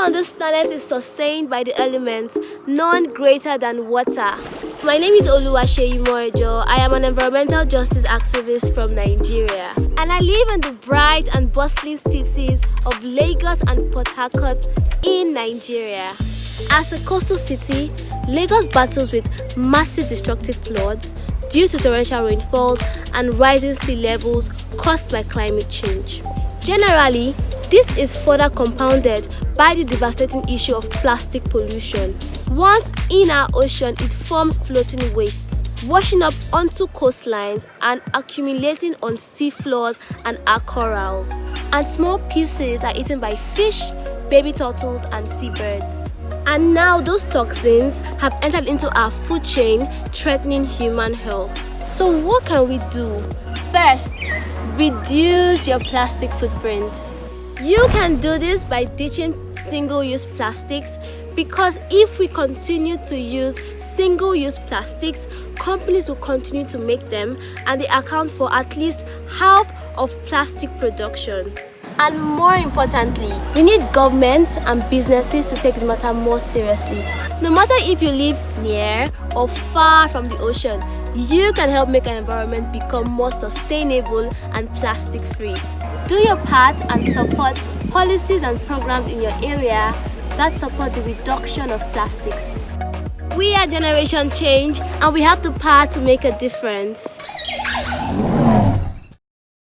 on this planet is sustained by the elements, none greater than water. My name is Oluwaseyi Moejoh. I am an environmental justice activist from Nigeria. And I live in the bright and bustling cities of Lagos and Port Harcourt in Nigeria. As a coastal city, Lagos battles with massive destructive floods due to torrential rainfalls and rising sea levels caused by climate change. Generally, this is further compounded by the devastating issue of plastic pollution. Once in our ocean, it forms floating wastes, washing up onto coastlines and accumulating on sea floors and our corals. And small pieces are eaten by fish, baby turtles and seabirds. And now those toxins have entered into our food chain, threatening human health. So what can we do? First, reduce your plastic footprints. You can do this by ditching single-use plastics because if we continue to use single-use plastics, companies will continue to make them and they account for at least half of plastic production. And more importantly, we need governments and businesses to take this matter more seriously. No matter if you live near or far from the ocean, you can help make our environment become more sustainable and plastic free. Do your part and support policies and programs in your area that support the reduction of plastics. We are Generation Change and we have the power to make a difference.